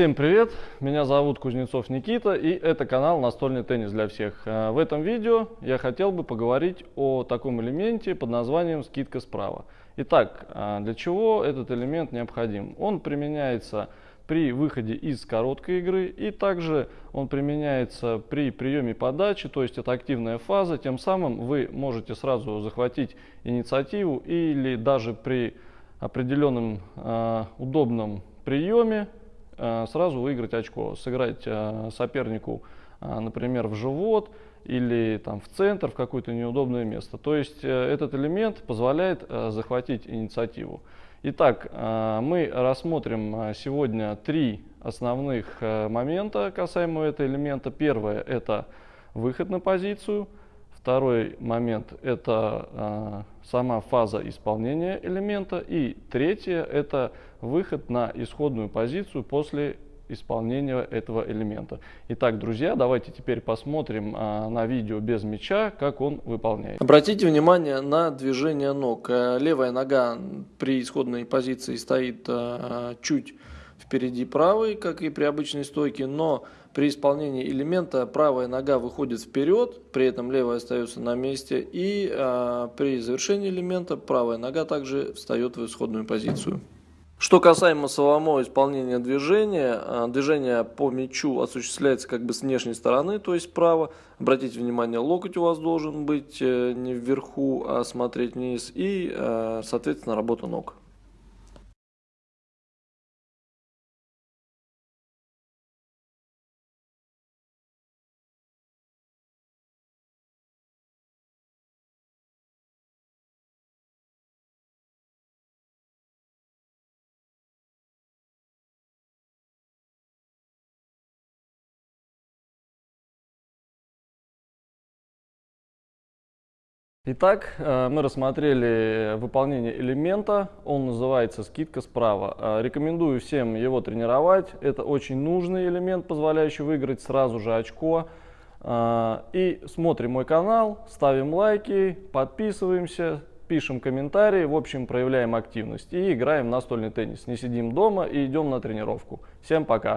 Всем привет! Меня зовут Кузнецов Никита и это канал Настольный теннис для всех. Э, в этом видео я хотел бы поговорить о таком элементе под названием скидка справа. Итак, э, для чего этот элемент необходим? Он применяется при выходе из короткой игры и также он применяется при приеме подачи, то есть это активная фаза. Тем самым вы можете сразу захватить инициативу или даже при определенном э, удобном приеме сразу выиграть очко, сыграть э, сопернику, э, например, в живот или там в центр, в какое-то неудобное место. То есть этот элемент позволяет захватить инициативу. Итак, мы рассмотрим сегодня три основных момента касаемо этого элемента. Первое – это выход на позицию – Второй момент – это э, сама фаза исполнения элемента. И третье – это выход на исходную позицию после исполнения этого элемента. Итак, друзья, давайте теперь посмотрим а, на видео без мяча, как он выполняет. Обратите внимание на движение ног. Э, левая нога при исходной позиции стоит а, чуть впереди правой, как и при обычной стойке, но при исполнении элемента правая нога выходит вперед, при этом левая остается на месте, и э, при завершении элемента правая нога также встает в исходную позицию. Что касаемо самого исполнения движения, движение по мячу осуществляется как бы с внешней стороны, то есть справа. Обратите внимание, локоть у вас должен быть э, не вверху, а смотреть вниз. И, э, соответственно, работа ног. Итак, э, мы рассмотрели выполнение элемента, он называется скидка справа. Э, рекомендую всем его тренировать, это очень нужный элемент, позволяющий выиграть сразу же очко. Э, и смотрим мой канал, ставим лайки, подписываемся, пишем комментарии, в общем проявляем активность и играем настольный теннис. Не сидим дома и идем на тренировку. Всем пока!